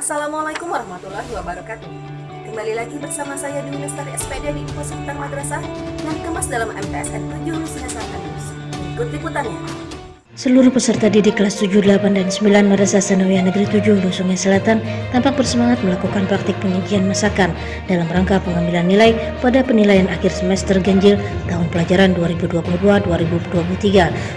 Assalamualaikum warahmatullahi wabarakatuh. Kembali lagi bersama saya Dewi Lestari SPD di Info Seputar Madrasah yang dikemas dalam MTSN 7 Nusa News. Ikut liputannya. Seluruh peserta didik kelas 7, 8, dan 9 Madrasah Sanawiyah Negeri 7 Hulu Sungai Selatan tampak bersemangat melakukan praktik penyajian masakan dalam rangka pengambilan nilai pada penilaian akhir semester ganjil tahun pelajaran 2022-2023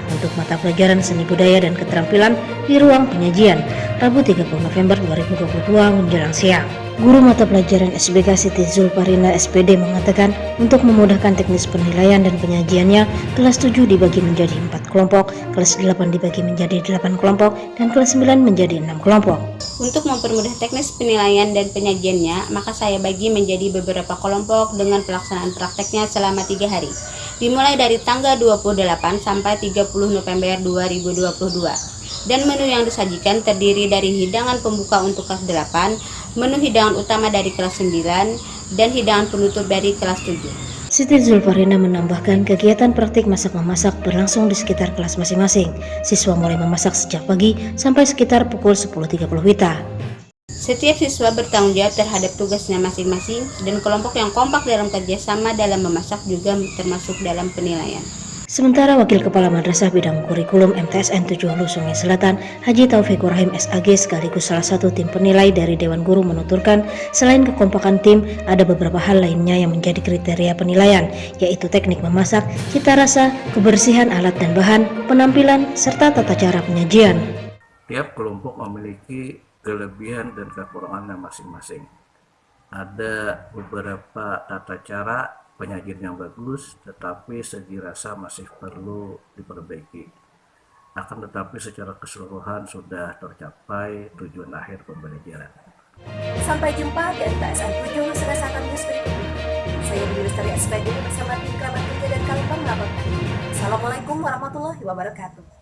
untuk mata pelajaran seni budaya dan keterampilan di ruang penyajian Rabu 30 November 2022 menjelang siang. Guru mata pelajaran SBK Siti Zulparina SPD mengatakan untuk memudahkan teknis penilaian dan penyajiannya, kelas 7 dibagi menjadi 4 kelompok, kelas 8 dibagi menjadi 8 kelompok, dan kelas 9 menjadi 6 kelompok. Untuk mempermudah teknis penilaian dan penyajiannya, maka saya bagi menjadi beberapa kelompok dengan pelaksanaan prakteknya selama 3 hari. Dimulai dari tanggal 28 sampai 30 November 2022 dan menu yang disajikan terdiri dari hidangan pembuka untuk kelas 8, menu hidangan utama dari kelas 9, dan hidangan penutup dari kelas 7. Siti Zulfarina menambahkan kegiatan praktik masak-memasak berlangsung di sekitar kelas masing-masing. Siswa mulai memasak sejak pagi sampai sekitar pukul 10.30 WITA. Setiap siswa bertanggung jawab terhadap tugasnya masing-masing dan kelompok yang kompak dalam kerjasama dalam memasak juga termasuk dalam penilaian. Sementara Wakil Kepala Madrasah Bidang Kurikulum MTSN 7 Hulu Sungai Selatan, Haji Taufikur Rahim SAG sekaligus salah satu tim penilai dari Dewan Guru menuturkan, selain kekompakan tim, ada beberapa hal lainnya yang menjadi kriteria penilaian, yaitu teknik memasak, cita rasa, kebersihan alat dan bahan, penampilan, serta tata cara penyajian. Tiap kelompok memiliki kelebihan dan kekurangannya masing-masing. Ada beberapa tata cara penyajian yang bagus, tetapi segi rasa masih perlu diperbaiki. Akan tetapi secara keseluruhan sudah tercapai tujuan akhir pembelajaran. Sampai jumpa MTSN 7 Nusa Selatan News berikutnya. Saya Dewi Lestari SPD bersama tim kerabat kerja dan Kalipang melaporkan. Assalamualaikum warahmatullahi wabarakatuh.